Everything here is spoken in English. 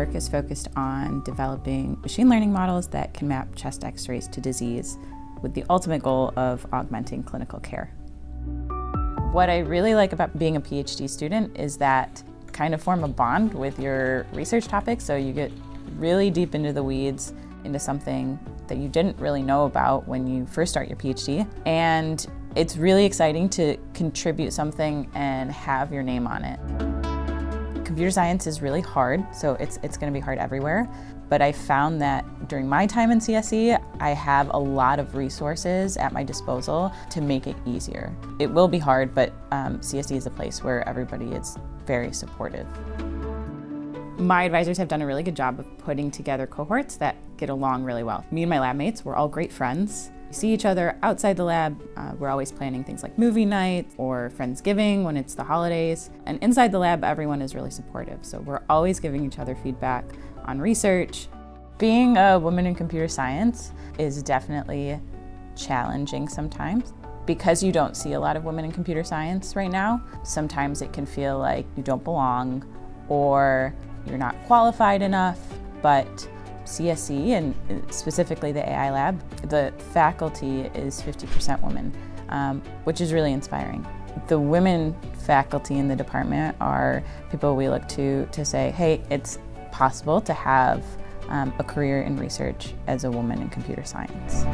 work is focused on developing machine learning models that can map chest x-rays to disease with the ultimate goal of augmenting clinical care. What I really like about being a PhD student is that kind of form a bond with your research topic so you get really deep into the weeds, into something that you didn't really know about when you first start your PhD. And it's really exciting to contribute something and have your name on it. Computer science is really hard, so it's, it's going to be hard everywhere. But I found that during my time in CSE, I have a lot of resources at my disposal to make it easier. It will be hard, but um, CSE is a place where everybody is very supportive. My advisors have done a really good job of putting together cohorts that get along really well. Me and my lab mates, we're all great friends. We see each other outside the lab. Uh, we're always planning things like movie night or Friendsgiving when it's the holidays. And inside the lab, everyone is really supportive. So we're always giving each other feedback on research. Being a woman in computer science is definitely challenging sometimes. Because you don't see a lot of women in computer science right now, sometimes it can feel like you don't belong or you're not qualified enough, but CSE and specifically the AI lab, the faculty is 50% women, um, which is really inspiring. The women faculty in the department are people we look to to say, hey, it's possible to have um, a career in research as a woman in computer science.